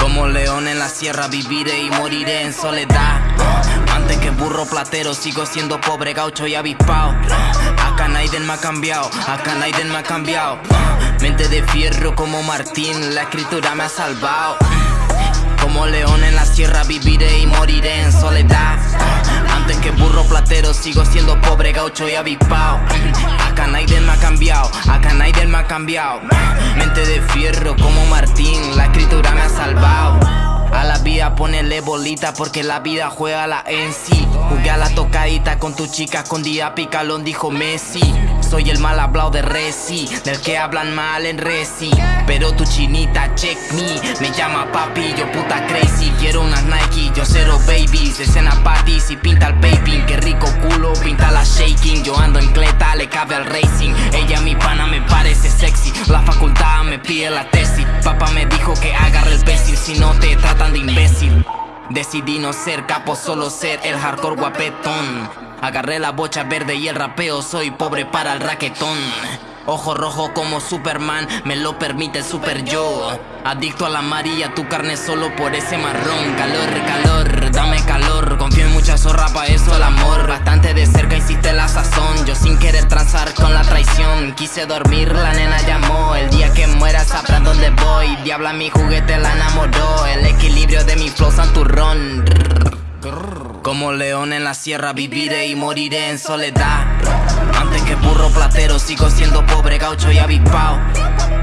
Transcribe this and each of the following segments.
Como león en la sierra viviré y moriré en soledad. Antes que burro platero sigo siendo pobre gaucho y avispao. Acá nadie me ha cambiado, acá nadie me ha cambiado Mente de fierro como Martín, la escritura me ha salvado Como león en la sierra viviré y moriré en soledad que burro platero sigo siendo pobre gaucho y avispao. Acá nadie me ha cambiado, acá nadie me ha cambiado Mente de fierro como Martín, la escritura ponele bolita porque la vida juega la en sí Jugué a la tocadita con tu chica escondida picalón dijo Messi. Soy el mal hablado de Resi, del que hablan mal en Resi. Pero tu chinita check me, me llama papi, yo puta crazy. Quiero unas Nike, yo cero babies, escena parties y pinta el vaping Qué rico culo, pinta la shaking, yo ando en cleta, le cabe el racing la facultad me pide la tesis. Papá me dijo que agarre el pesil si no te tratan de imbécil. Decidí no ser capo, solo ser el hardcore guapetón. Agarré la bocha verde y el rapeo, soy pobre para el raquetón Ojo rojo como Superman, me lo permite el super yo. Adicto a la amarilla, tu carne solo por ese marrón. Calor, calor, dame calor. Confío en mucha zorra, pa' eso el amor. Bastante de cerca hiciste la sazón. Yo sin querer transar con la traición. Quise dormir, la nena llamó. El día que muera sabrán dónde voy. Diabla mi juguete la enamoró. El equilibrio de mi flow santurrón. Como león en la sierra viviré y moriré en soledad que burro platero sigo siendo pobre gaucho y avispao.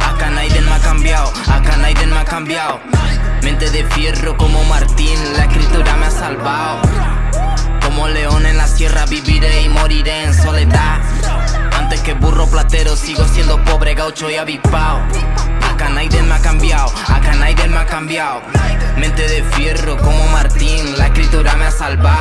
Acá nadie me ha cambiado, acá nadie me ha cambiado Mente de fierro como Martín, la escritura me ha salvado Como león en la sierra viviré y moriré en soledad. Antes que burro platero sigo siendo pobre gaucho y avispao. Acá nadie me ha cambiado, acá nadie me ha cambiado Mente de fierro como Martín, la escritura me ha salvado